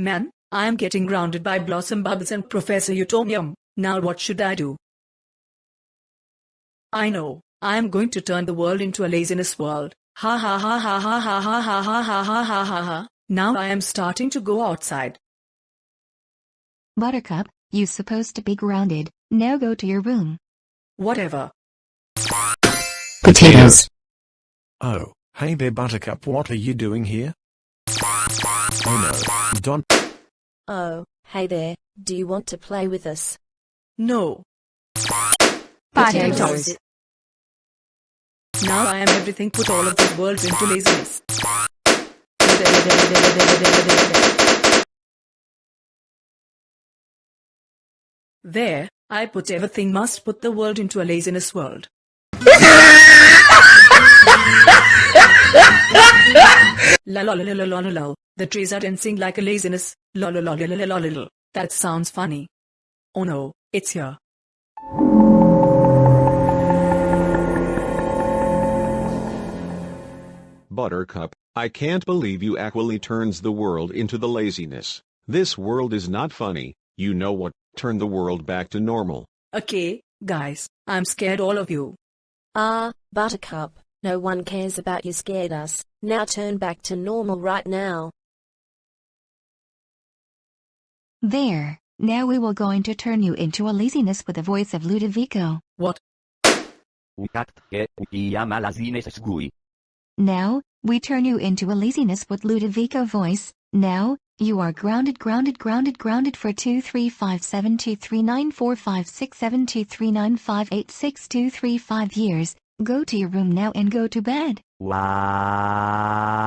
Man, I am getting grounded by Blossom Bubbles and Professor Utonium. Now what should I do? I know, I am going to turn the world into a laziness world. Ha ha ha ha ha ha ha ha ha ha ha ha ha ha. Now I am starting to go outside. Buttercup, you supposed to be grounded, now go to your room. Whatever. Potatoes. Oh, hey there Buttercup what are you doing here? Oh no, don't Oh, hey there, do you want to play with us? No. Potatoes. Now I am everything put all of this world into laziness. There, I put everything must put the world into a laziness world. La. The trees are dancing like a laziness. La la la la la la la la. That sounds funny. Oh no, it's here. Buttercup, I can't believe you actually turns the world into the laziness. This world is not funny, you know what, turn the world back to normal. Okay, guys, I'm scared all of you. Ah, Buttercup, no one cares about you scared us. Now turn back to normal right now. There, now we will going to turn you into a laziness with the voice of Ludovico. What? Ucat che chiama laziness sgui. Now, we turn you into a laziness with Ludovico voice. Now, you are grounded grounded grounded grounded for 2 3 5 7 2 3 9 4 5 6 7 2 3 9 5 8 6 2 3 5 years. Go to your room now and go to bed. Wow.